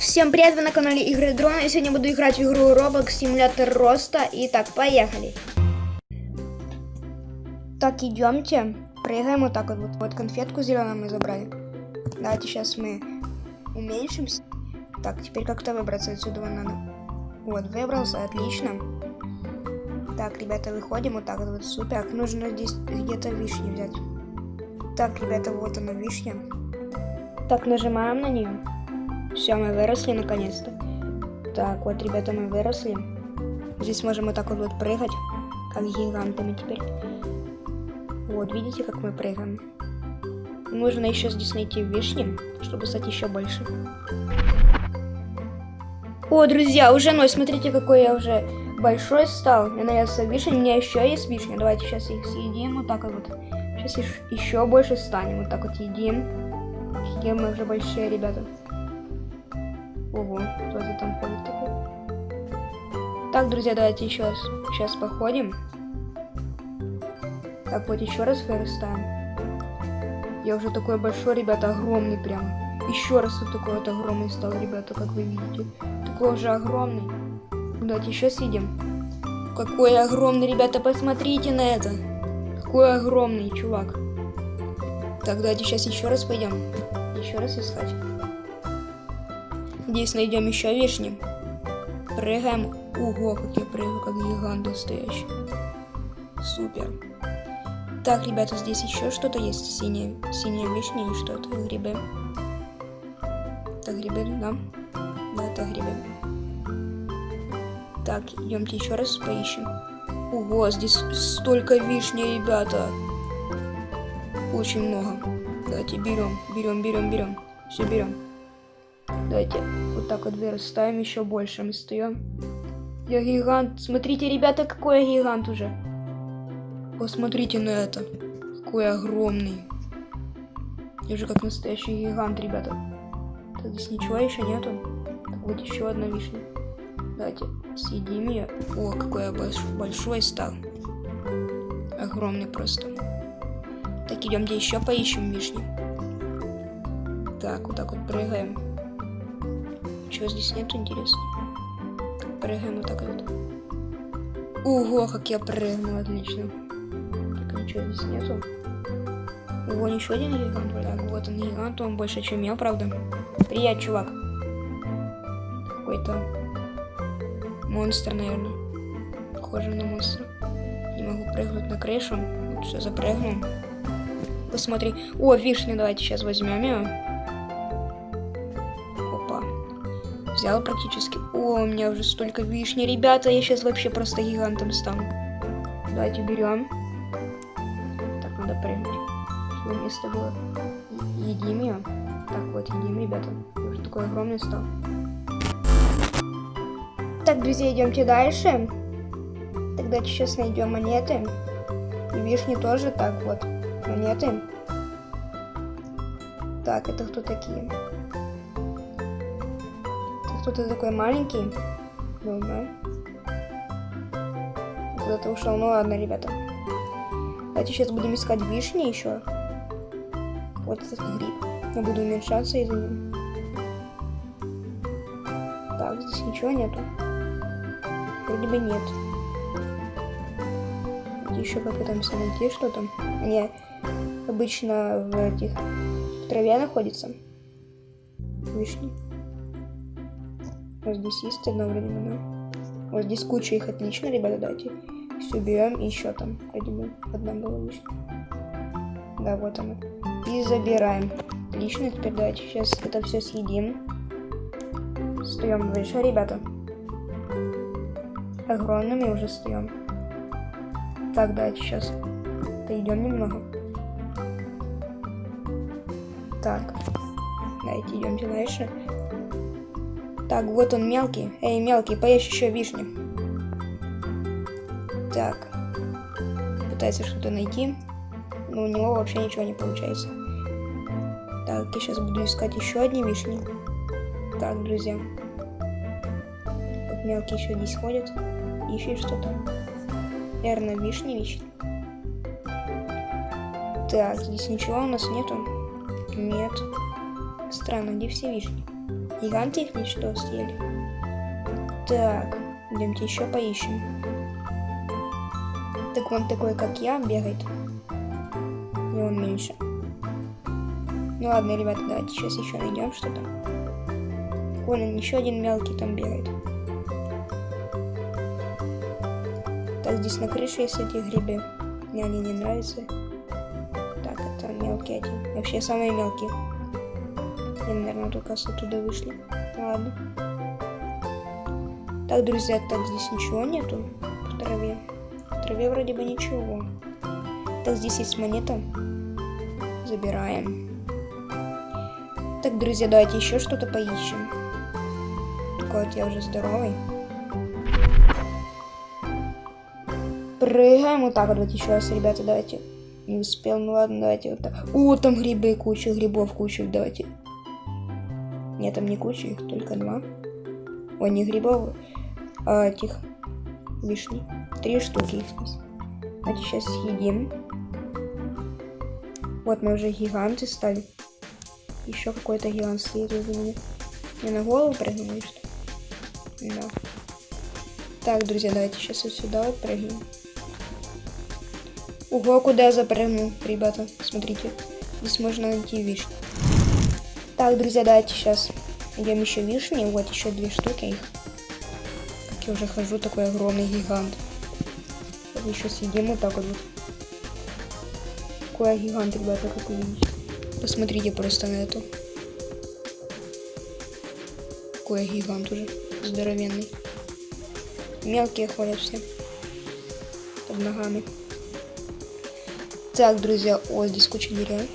Всем привет, вы на канале Игры Дрона. Я сегодня буду играть в игру Roblox Симулятор Роста. Итак, поехали. Так, идемте. Прыгаем вот так вот. Вот, вот конфетку зеленую мы забрали. Давайте сейчас мы уменьшимся. Так, теперь как-то выбраться отсюда надо. Вот, выбрался, отлично. Так, ребята, выходим вот так вот, супер. Нужно здесь где-то вишни взять. Так, ребята, вот она вишня. Так, нажимаем на нее. Все, мы выросли наконец-то. Так, вот, ребята, мы выросли. Здесь можем вот так вот, вот прыгать, как гигантами теперь. Вот, видите, как мы прыгаем? Нужно еще здесь найти вишни, чтобы стать еще больше. О, друзья, уже ноль. Смотрите, какой я уже большой стал. Мне нравится вишень. У меня еще есть вишни. Давайте сейчас их съедим. Вот так вот. Сейчас еще больше станем. Вот так вот едим. Какие мы уже большие, ребята. Ого, кто это там ходит такой? Так, друзья, давайте еще раз. Сейчас походим. Так, вот еще раз вырастаем. Я уже такой большой, ребята, огромный прям. Еще раз вот такой вот огромный стал, ребята, как вы видите. Такой уже огромный. Давайте еще съедим. Какой огромный, ребята, посмотрите на это. Какой огромный чувак. Так, давайте сейчас еще раз пойдем. Еще раз искать. Здесь найдем еще вишни. Прыгаем. Ого, как я прыгаю, как гигант настоящий. Супер. Так, ребята, здесь еще что-то есть. Синие, синие вишни и что-то. Грибы. Это грибы, да? Да, это грибы. Так, идемте еще раз поищем. Ого, здесь столько вишни, ребята. Очень много. Давайте берем, берем, берем, берем. Все берем. Давайте вот так вот вырастаем еще больше. Мы стоим. Я гигант. Смотрите, ребята, какой я гигант уже. Посмотрите на это. Какой огромный. Я уже как настоящий гигант, ребята. Так, здесь ничего еще нету. Так, вот еще одна вишня. Давайте съедим ее. О, какой я большой стал. Огромный просто. Так, идемте еще поищем вишни. Так, вот так вот прыгаем. Чего здесь нет, интересно? Прыгаем вот так вот. Ого, как я прыгнул, отлично. Так, ничего здесь нету. Ого, еще один гигант. Так, вот он гигант, он больше, чем я, правда. Привет, чувак. Какой-то монстр, наверное. Похоже на монстра. Не могу прыгнуть на крышу. Вот все, запрыгнул. Посмотри. О, вишня, давайте сейчас возьмем ее. Взял практически. О, у меня уже столько вишни. Ребята, я сейчас вообще просто гигантом стану. Давайте берем. Так, надо прыгнуть. Чтобы место было. Едим ее. Так, вот, едим, ребята. Я уже такой огромный стал. Так, друзья, идемте дальше. Тогда сейчас найдем монеты. И вишни тоже. Так, вот монеты. Так, это кто такие? Это кто-то такой маленький. Думаю. Куда-то ушел. Ну ладно, ребята. Давайте сейчас будем искать вишни еще. Вот этот гриб. Я буду уменьшаться из-за него. Так, здесь ничего нету. Вроде бы нет. Еще попытаемся найти что-то. Они обычно в этих в траве находятся. Вишни. Вот здесь есть да? Вот здесь куча их отлично, ребята, давайте все берем. И еще там, бы, одна была вишня. Да, вот она. И забираем. Отлично, теперь давайте сейчас это все съедим. Встаем выше, ребята. Огромными уже встаем. Так, давайте сейчас отойдем немного. Так, давайте идемте дальше. Так, вот он мелкий. Эй, мелкий, поешь еще вишни. Так, пытается что-то найти, но у него вообще ничего не получается. Так, я сейчас буду искать еще одни вишни. Так, друзья. Вот мелкий еще здесь ходит. Ищет что-то. Наверное, вишни вишни. Так, здесь ничего у нас нету. Нет. Странно, где все вишни? Гиганты их что съели? Так, идемте еще поищем. Так он такой, как я, бегает. И он меньше. Ну ладно, ребята, давайте сейчас еще найдем что-то. Вон еще один мелкий там бегает. Так, здесь на крыше есть эти грибы. Мне они не нравятся. Так, это мелкий один. Вообще самые мелкие. Они, наверное, только с оттуда вышли. Ладно. Так, друзья, так, здесь ничего нету в траве. В траве вроде бы ничего. Так, здесь есть монета. Забираем. Так, друзья, давайте еще что-то поищем. Такой вот я уже здоровый. Прыгаем вот так вот, вот еще раз, ребята, давайте. Не успел, ну ладно, давайте вот так. О, там грибы, куча грибов, куча, давайте. Нет, там не куча, их только два. Ой, не грибов, а этих вишни. Три штуки их здесь. Давайте сейчас съедим. Вот мы уже гиганты стали. Еще какой-то гигант следует за ними. Мне на голову прыгнул или что? Да. Так, друзья, давайте сейчас вот сюда вот прыгнем. Ого, куда я запрыгнул, ребята. Смотрите. Здесь можно найти вишни. Так, друзья, давайте сейчас идем еще вишни. Вот еще две штуки. Как я уже хожу, такой огромный гигант. Еще съедим вот так вот. Какой гигант, ребята, как вы видите. Посмотрите просто на это. Какой гигант уже. Здоровенный. Мелкие ходят все. Под ногами. Так, друзья, о, здесь куча деревьев.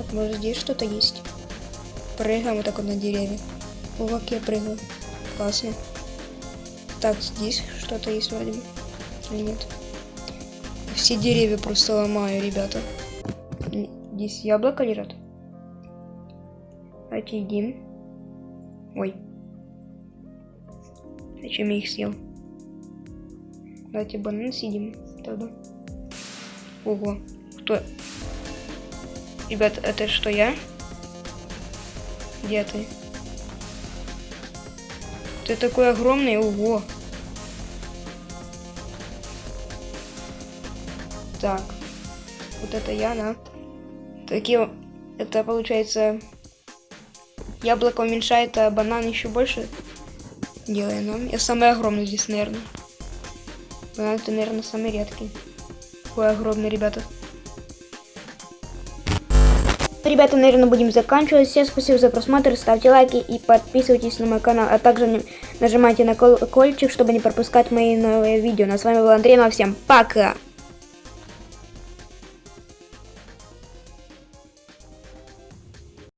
Так, может здесь что-то есть? Прыгаем вот так вот на деревья. О, как я прыгаю. Классно. Так, здесь что-то есть вроде бы. Или нет? Все деревья просто ломаю, ребята. Здесь яблоко лежат. Едим. Ой. Зачем я их съел? Давайте банан съедим тогда. Ого. Кто? Ребят, это что, я? Где ты? Ты такой огромный, ого. Так. Вот это я, да? Такие... Это получается... Яблоко уменьшает, а банан еще больше делает нам. Я самый огромный здесь, наверное. Банан это, наверное, самый редкий. Какой огромный, ребята. Ребята, наверное, будем заканчивать. Всем спасибо за просмотр, ставьте лайки и подписывайтесь на мой канал. А также нажимайте на колокольчик, чтобы не пропускать мои новые видео. Ну, а с вами был Андрей, ну а всем пока!